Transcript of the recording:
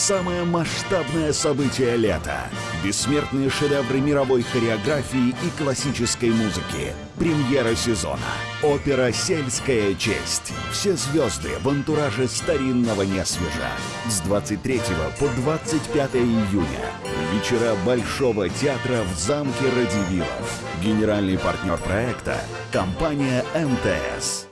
Самое масштабное событие лета. Бессмертные шедевры мировой хореографии и классической музыки. Премьера сезона. Опера «Сельская честь». Все звезды в антураже старинного несвежа. С 23 по 25 июня. Вечера Большого театра в замке Радивилов. Генеральный партнер проекта – компания МТС.